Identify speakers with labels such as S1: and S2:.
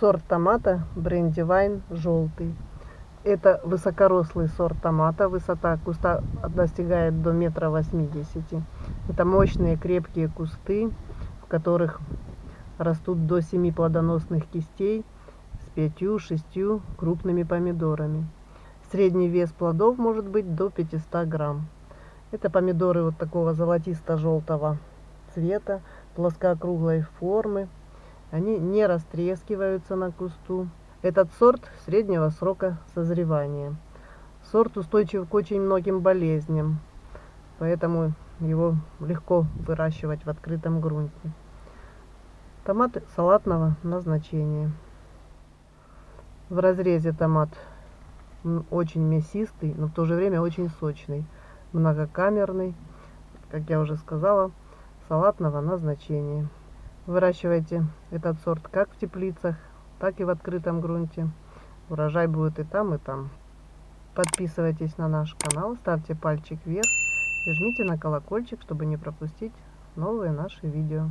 S1: сорт томата брендивайн желтый. Это высокорослый сорт томата. Высота куста достигает до метра восьмидесяти. Это мощные крепкие кусты, в которых растут до 7 плодоносных кистей с 5-6 крупными помидорами. Средний вес плодов может быть до 500 грамм. Это помидоры вот такого золотисто-желтого цвета, плоскоокруглой формы. Они не растрескиваются на кусту. Этот сорт среднего срока созревания. Сорт устойчив к очень многим болезням, поэтому его легко выращивать в открытом грунте. Томаты салатного назначения. В разрезе томат очень мясистый, но в то же время очень сочный, многокамерный, как я уже сказала, салатного назначения. Выращивайте этот сорт как в теплицах, так и в открытом грунте. Урожай будет и там, и там. Подписывайтесь на наш канал, ставьте пальчик вверх и жмите на колокольчик, чтобы не пропустить новые наши видео.